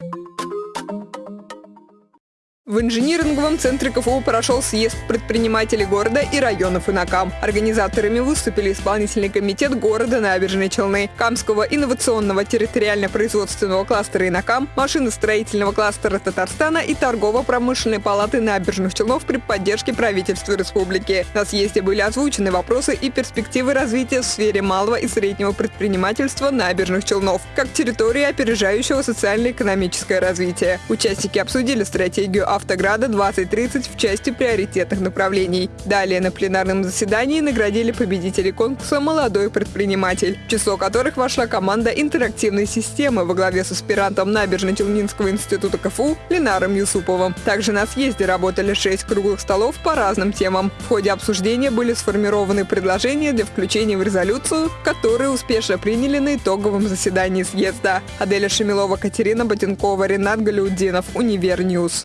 Thank you В инжиниринговом центре КФУ прошел съезд предпринимателей города и районов Инакам. Организаторами выступили исполнительный комитет города Набережной Челны, Камского инновационного территориально-производственного кластера Инакам, машиностроительного кластера Татарстана и торгово-промышленной палаты Набережных Челнов при поддержке правительства республики. На съезде были озвучены вопросы и перспективы развития в сфере малого и среднего предпринимательства Набережных Челнов, как территории опережающего социально-экономическое развитие. Участники обсудили стратегию «Автограда 2030» в части приоритетных направлений. Далее на пленарном заседании наградили победителей конкурса «Молодой предприниматель», в число которых вошла команда интерактивной системы во главе с аспирантом Набережно-Челнинского института КФУ Ленаром Юсуповым. Также на съезде работали шесть круглых столов по разным темам. В ходе обсуждения были сформированы предложения для включения в резолюцию, которые успешно приняли на итоговом заседании съезда. Аделя Шамилова, Катерина Ботенкова, Ренат Галиудинов, Univer News.